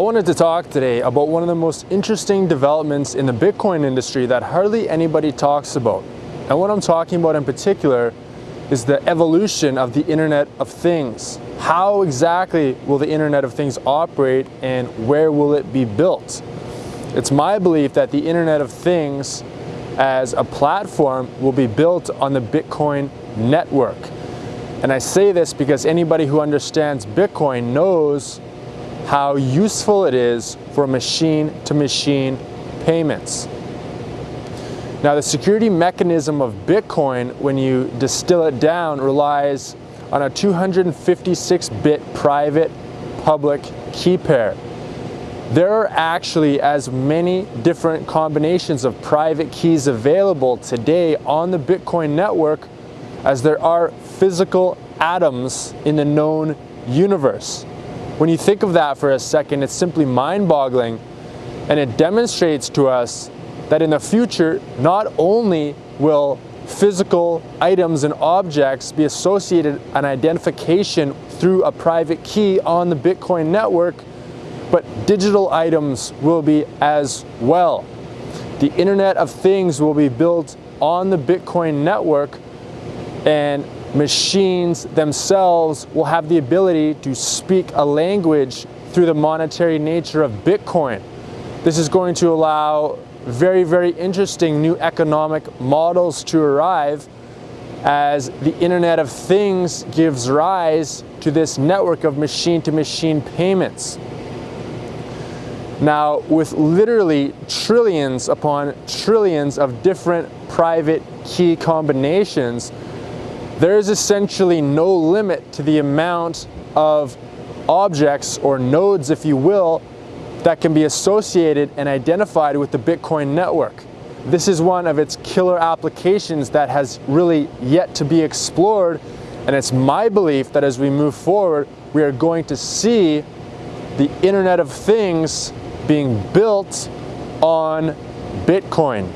wanted to talk today about one of the most interesting developments in the Bitcoin industry that hardly anybody talks about. And what I'm talking about in particular is the evolution of the Internet of Things. How exactly will the Internet of Things operate and where will it be built? It's my belief that the Internet of Things as a platform will be built on the Bitcoin network. And I say this because anybody who understands Bitcoin knows how useful it is for machine-to-machine -machine payments. Now the security mechanism of Bitcoin, when you distill it down, relies on a 256-bit private public key pair. There are actually as many different combinations of private keys available today on the Bitcoin network as there are physical atoms in the known universe. When you think of that for a second, it's simply mind-boggling and it demonstrates to us that in the future, not only will physical items and objects be associated an identification through a private key on the Bitcoin network, but digital items will be as well. The Internet of Things will be built on the Bitcoin network and machines themselves will have the ability to speak a language through the monetary nature of Bitcoin. This is going to allow very, very interesting new economic models to arrive as the Internet of Things gives rise to this network of machine-to-machine -machine payments. Now, with literally trillions upon trillions of different private key combinations, there is essentially no limit to the amount of objects or nodes, if you will, that can be associated and identified with the Bitcoin network. This is one of its killer applications that has really yet to be explored and it's my belief that as we move forward we are going to see the Internet of Things being built on Bitcoin.